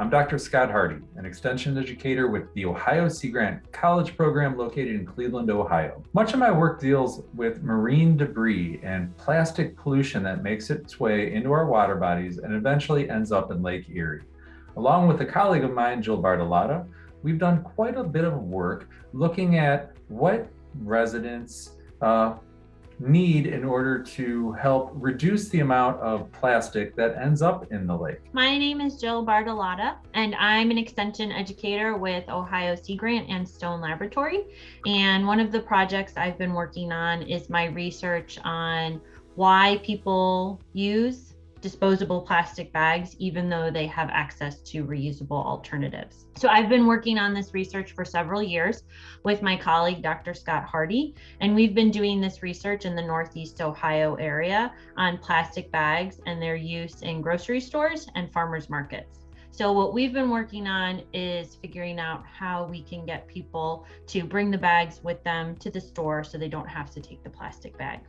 I'm Dr. Scott Hardy, an extension educator with the Ohio Sea Grant College program located in Cleveland, Ohio. Much of my work deals with marine debris and plastic pollution that makes its way into our water bodies and eventually ends up in Lake Erie. Along with a colleague of mine, Jill Bartolotta, we've done quite a bit of work looking at what residents uh, need in order to help reduce the amount of plastic that ends up in the lake. My name is Jill Bartolotta, and I'm an extension educator with Ohio Sea Grant and Stone Laboratory. And one of the projects I've been working on is my research on why people use disposable plastic bags, even though they have access to reusable alternatives. So I've been working on this research for several years with my colleague, Dr. Scott Hardy, and we've been doing this research in the Northeast Ohio area on plastic bags and their use in grocery stores and farmers markets. So what we've been working on is figuring out how we can get people to bring the bags with them to the store so they don't have to take the plastic bag.